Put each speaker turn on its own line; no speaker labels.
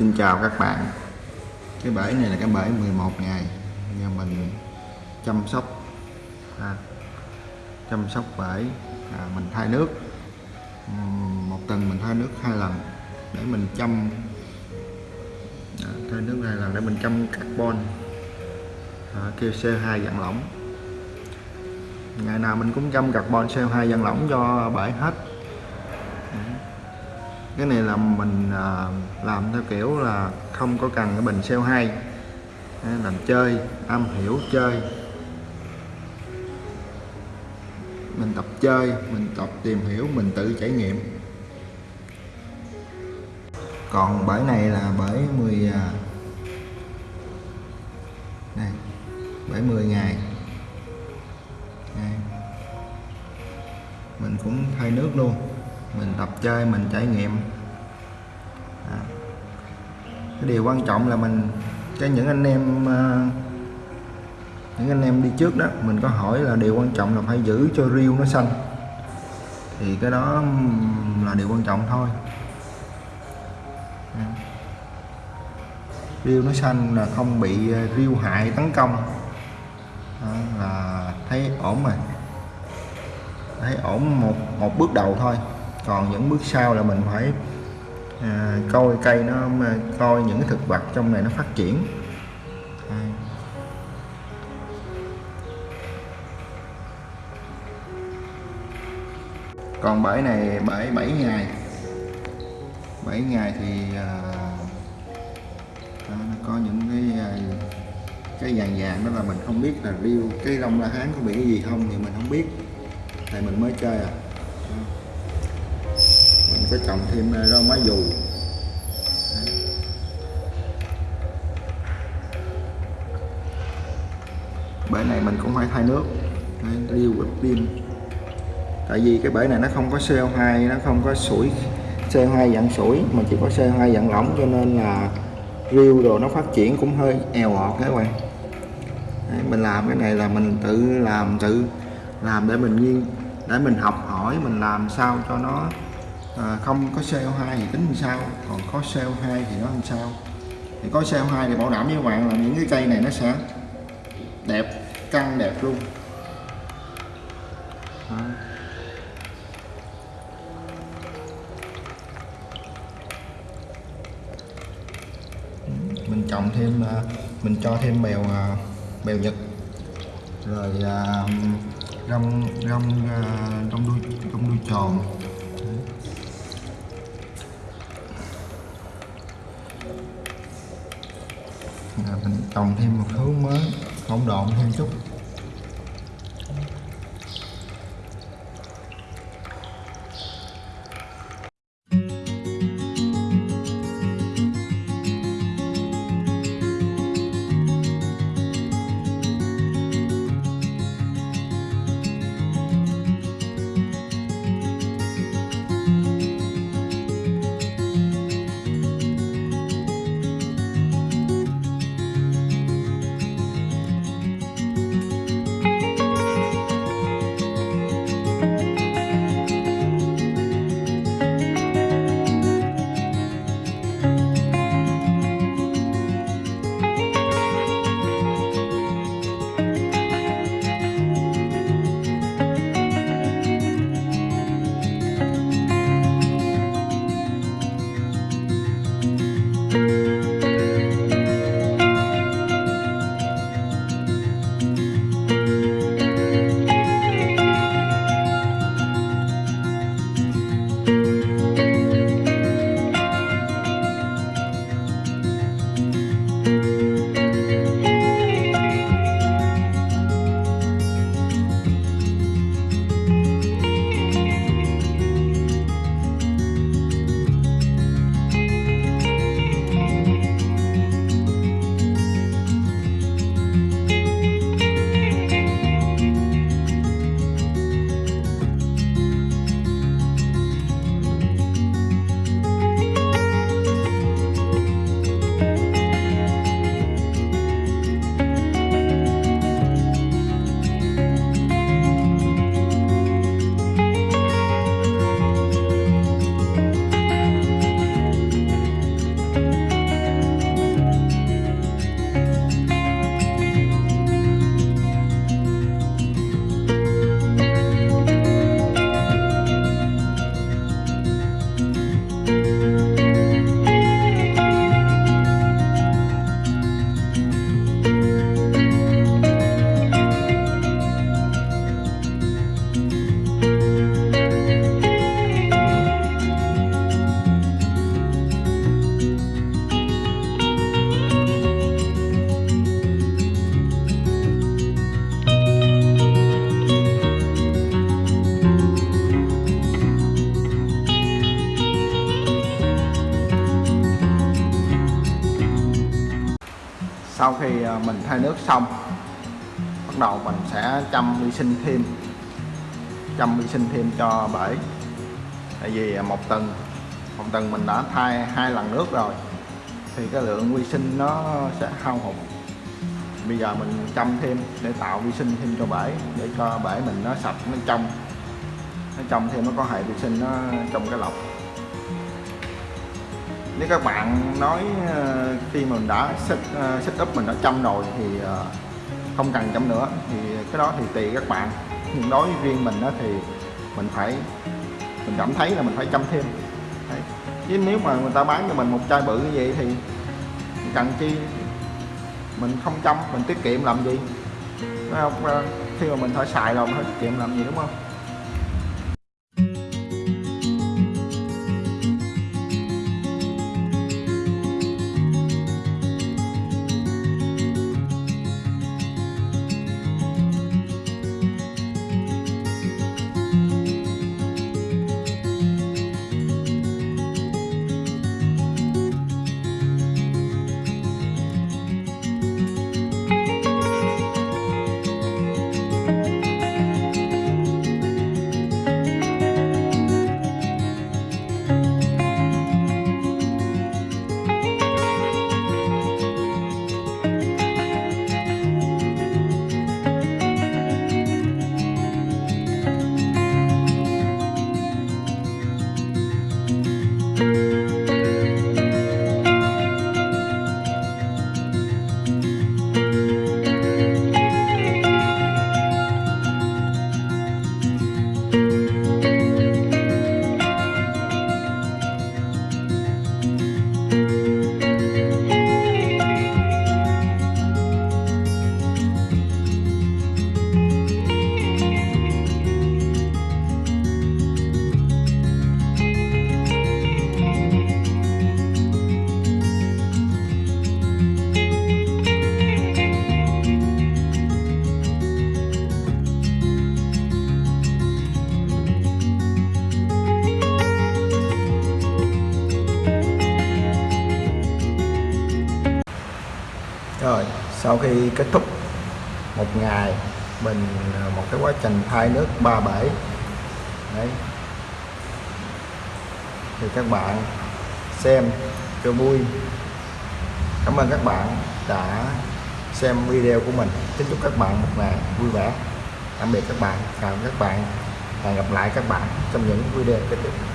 Xin chào các bạn. Cái bể này là cái bể 11 ngày. Nhà mình chăm sóc à, Chăm sóc bể à, Mình thay nước. Một tuần mình thay nước hai lần Để mình chăm à, Thay nước hai lần để mình chăm carbon à, Kêu CO2 dạng lỏng. Ngày nào mình cũng chăm carbon CO2 dạng lỏng cho bể hết cái này là mình à, làm theo kiểu là không có cần cái bình xeo hay làm chơi am hiểu chơi. Mình tập chơi mình tập tìm hiểu mình tự trải nghiệm. Còn bể này là bể 10 à, này bể 10 ngày. Đây. mình cũng thay nước luôn mình tập chơi mình trải nghiệm. À. cái điều quan trọng là mình cái những anh em à, những anh em đi trước đó mình có hỏi là điều quan trọng là phải giữ cho riêu nó xanh. Thì cái đó là điều quan trọng thôi. À. riêu nó xanh là không bị à, riêu hại tấn công. Đó, là thấy ổn rồi. Thấy ổn một một bước đầu thôi còn những bước sau là mình phải à, coi cây nó coi những cái thực vật trong này nó phát triển. Còn bãi này bãi 7 ngày. 7 ngày thì à, à, nó có những cái à, cái vàng vàng đó là mình không biết là riêu cái rong la hán có bị cái gì không thì mình không biết. Tại mình mới chơi à mình có trồng thêm à, rau má dù. Bể này mình cũng phải thay nước. Riêu ít pin. Tại vì cái bể này nó không có CO2 nó không có sủi CO2 dạng sủi mà chỉ có CO2 dạng lỏng cho nên là riêu đồ nó phát triển cũng hơi eo ọt các bạn. Đấy, mình làm cái này là mình tự làm tự làm để mình nghiên để mình học hỏi mình làm sao cho nó à, không có CO2 thì tính làm sao? Còn có CO2 thì nó làm sao? Thì có CO2 thì bảo đảm với các bạn là những cái cây này nó sẽ đẹp căng đẹp luôn. Đó. mình trồng thêm à, mình cho thêm bèo à, bèo nhật. Rồi à, rong rong rong đuôi rong đuôi tròn. Mình trồng thêm một thứ mới hỗn độn thêm chút. Sau khi ờ, mình thay nước xong, bắt đầu mình sẽ chăm vi sinh thêm, chăm vi sinh thêm cho bể. Tại vì à, một tuần một tuần mình đã thay hai lần nước rồi, thì cái lượng vi sinh nó sẽ hao hụt. Bây giờ mình chăm thêm để tạo vi sinh thêm cho bể, để cho bể mình nó sạch, nó trong nó trong thêm, nó có hệ vi sinh nó trong cái lọc nếu các bạn nói ờ, khi mình đã set, ờ, set up mình đã chăm rồi thì ờ, không cần chăm nữa. Thì cái đó thì tùy các bạn. Nhưng đối với riêng mình đó thì mình phải mình cảm thấy là mình phải chăm thêm. Đấy. chứ nếu mà người ta bán cho mình một chai bự như vậy thì cần chi? Mình không chăm mình tiết kiệm làm gì? Phải không? Khi mà mình phải xài rồi mình phải tiết kiệm làm gì đúng không? Sau khi kết thúc một ngày mình à, một cái quá trình thay nước ba bể. Đấy. Thì các bạn xem cho vui. Cảm ơn các bạn đã xem video của mình. Kính chúc các bạn một ngày vui vẻ. Tạm biệt các bạn. Chào các bạn. Và gặp lại các bạn trong những video tiếp theo.